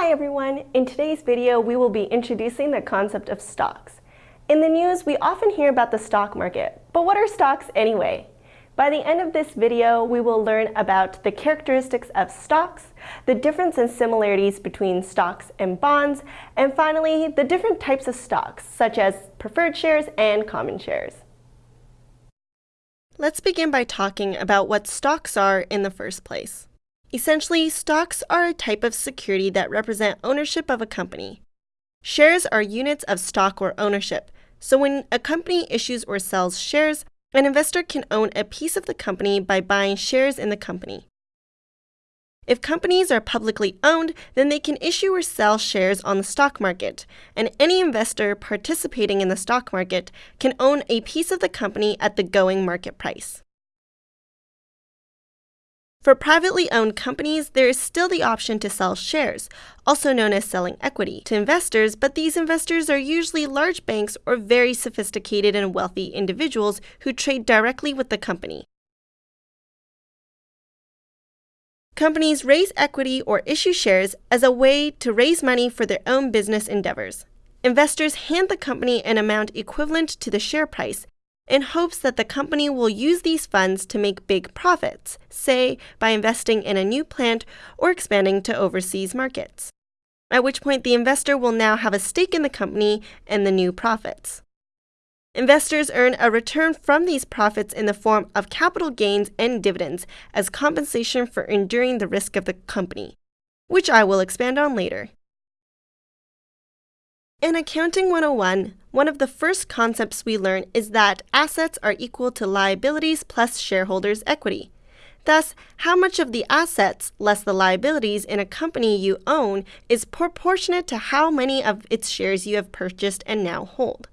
Hi everyone! In today's video, we will be introducing the concept of stocks. In the news, we often hear about the stock market, but what are stocks anyway? By the end of this video, we will learn about the characteristics of stocks, the difference and similarities between stocks and bonds, and finally, the different types of stocks, such as preferred shares and common shares. Let's begin by talking about what stocks are in the first place. Essentially, stocks are a type of security that represent ownership of a company. Shares are units of stock or ownership, so when a company issues or sells shares, an investor can own a piece of the company by buying shares in the company. If companies are publicly owned, then they can issue or sell shares on the stock market, and any investor participating in the stock market can own a piece of the company at the going market price. For privately owned companies, there is still the option to sell shares, also known as selling equity, to investors, but these investors are usually large banks or very sophisticated and wealthy individuals who trade directly with the company. Companies raise equity or issue shares as a way to raise money for their own business endeavors. Investors hand the company an amount equivalent to the share price in hopes that the company will use these funds to make big profits, say by investing in a new plant or expanding to overseas markets. At which point, the investor will now have a stake in the company and the new profits. Investors earn a return from these profits in the form of capital gains and dividends as compensation for enduring the risk of the company, which I will expand on later. In Accounting 101, one of the first concepts we learn is that assets are equal to liabilities plus shareholders' equity. Thus, how much of the assets less the liabilities in a company you own is proportionate to how many of its shares you have purchased and now hold.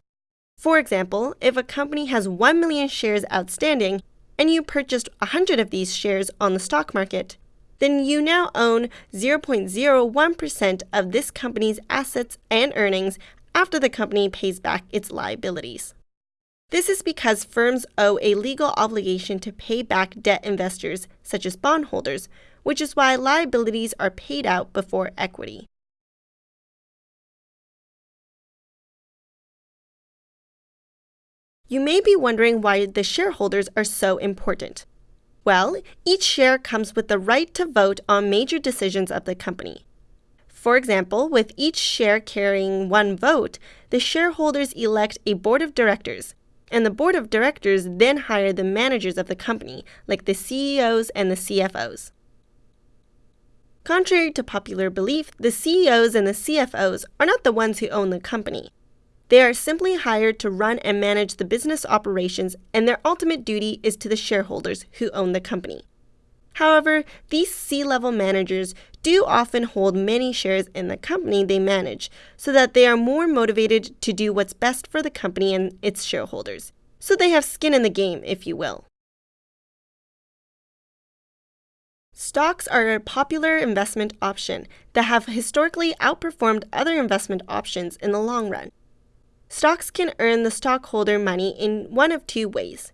For example, if a company has 1 million shares outstanding and you purchased 100 of these shares on the stock market, then you now own 0.01% of this company's assets and earnings after the company pays back its liabilities. This is because firms owe a legal obligation to pay back debt investors, such as bondholders, which is why liabilities are paid out before equity. You may be wondering why the shareholders are so important. Well, each share comes with the right to vote on major decisions of the company. For example, with each share carrying one vote, the shareholders elect a board of directors, and the board of directors then hire the managers of the company, like the CEOs and the CFOs. Contrary to popular belief, the CEOs and the CFOs are not the ones who own the company. They are simply hired to run and manage the business operations, and their ultimate duty is to the shareholders who own the company. However, these C level managers do often hold many shares in the company they manage, so that they are more motivated to do what's best for the company and its shareholders. So they have skin in the game, if you will. Stocks are a popular investment option that have historically outperformed other investment options in the long run. Stocks can earn the stockholder money in one of two ways.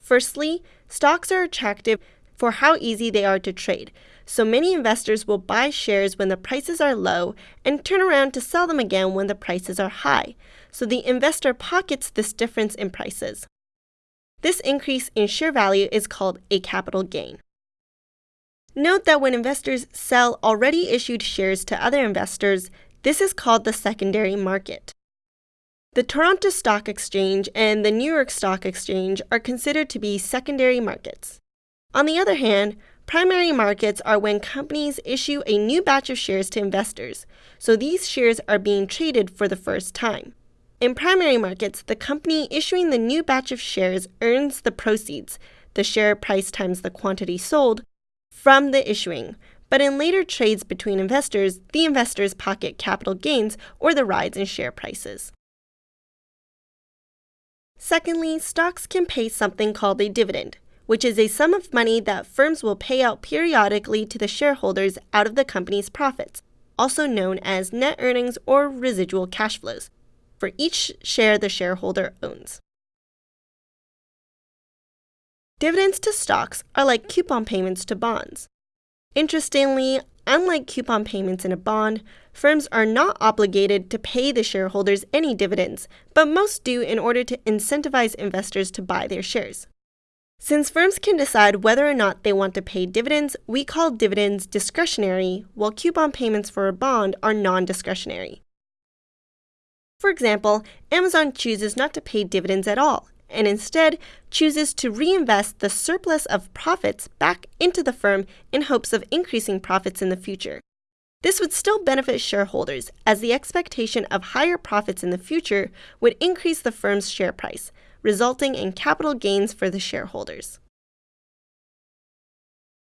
Firstly, stocks are attractive for how easy they are to trade, so many investors will buy shares when the prices are low and turn around to sell them again when the prices are high, so the investor pockets this difference in prices. This increase in share value is called a capital gain. Note that when investors sell already issued shares to other investors, this is called the secondary market. The Toronto Stock Exchange and the New York Stock Exchange are considered to be secondary markets. On the other hand, primary markets are when companies issue a new batch of shares to investors, so these shares are being traded for the first time. In primary markets, the company issuing the new batch of shares earns the proceeds, the share price times the quantity sold, from the issuing. But in later trades between investors, the investors pocket capital gains or the rise in share prices. Secondly, stocks can pay something called a dividend, which is a sum of money that firms will pay out periodically to the shareholders out of the company's profits, also known as net earnings or residual cash flows, for each share the shareholder owns. Dividends to stocks are like coupon payments to bonds. Interestingly, unlike coupon payments in a bond, firms are not obligated to pay the shareholders any dividends, but most do in order to incentivize investors to buy their shares. Since firms can decide whether or not they want to pay dividends, we call dividends discretionary, while coupon payments for a bond are non discretionary. For example, Amazon chooses not to pay dividends at all, and instead chooses to reinvest the surplus of profits back into the firm in hopes of increasing profits in the future. This would still benefit shareholders, as the expectation of higher profits in the future would increase the firm's share price, resulting in capital gains for the shareholders.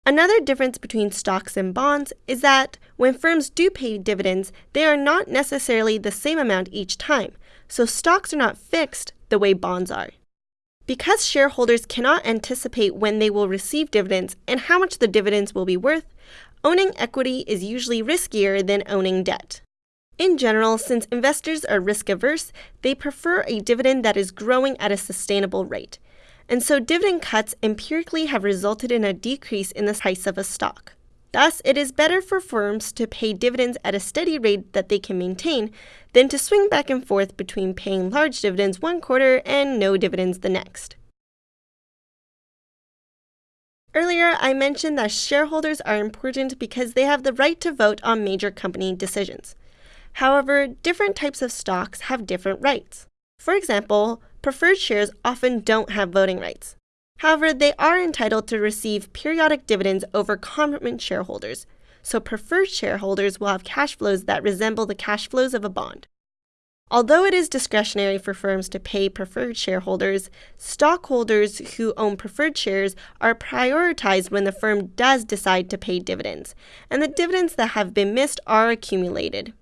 Another difference between stocks and bonds is that when firms do pay dividends, they are not necessarily the same amount each time, so stocks are not fixed the way bonds are. Because shareholders cannot anticipate when they will receive dividends and how much the dividends will be worth, owning equity is usually riskier than owning debt. In general, since investors are risk averse, they prefer a dividend that is growing at a sustainable rate. And so dividend cuts empirically have resulted in a decrease in the price of a stock. Thus, it is better for firms to pay dividends at a steady rate that they can maintain than to swing back and forth between paying large dividends one quarter and no dividends the next. Earlier, I mentioned that shareholders are important because they have the right to vote on major company decisions. However, different types of stocks have different rights. For example, preferred shares often don't have voting rights. However, they are entitled to receive periodic dividends over common shareholders, so preferred shareholders will have cash flows that resemble the cash flows of a bond. Although it is discretionary for firms to pay preferred shareholders, stockholders who own preferred shares are prioritized when the firm does decide to pay dividends, and the dividends that have been missed are accumulated.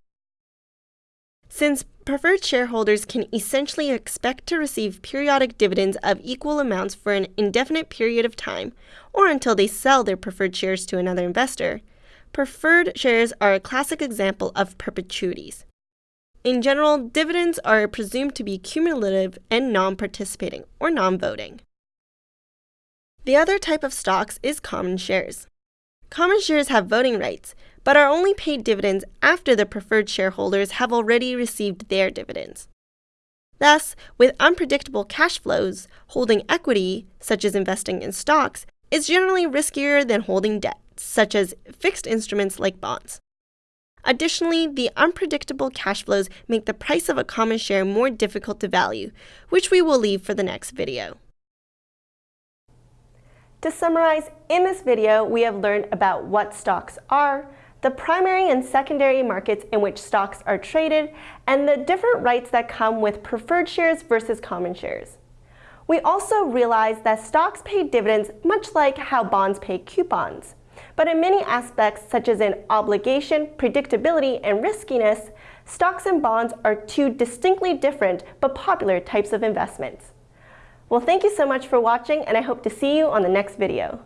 Since preferred shareholders can essentially expect to receive periodic dividends of equal amounts for an indefinite period of time, or until they sell their preferred shares to another investor, preferred shares are a classic example of perpetuities. In general, dividends are presumed to be cumulative and non participating, or non voting. The other type of stocks is common shares. Common shares have voting rights, but are only paid dividends after the preferred shareholders have already received their dividends. Thus, with unpredictable cash flows, holding equity, such as investing in stocks, is generally riskier than holding debt, such as fixed instruments like bonds. Additionally, the unpredictable cash flows make the price of a common share more difficult to value, which we will leave for the next video. To summarize, in this video, we have learned about what stocks are, the primary and secondary markets in which stocks are traded, and the different rights that come with preferred shares versus common shares. We also realized that stocks pay dividends much like how bonds pay coupons. But in many aspects, such as in obligation, predictability, and riskiness, stocks and bonds are two distinctly different but popular types of investments. Well, thank you so much for watching, and I hope to see you on the next video.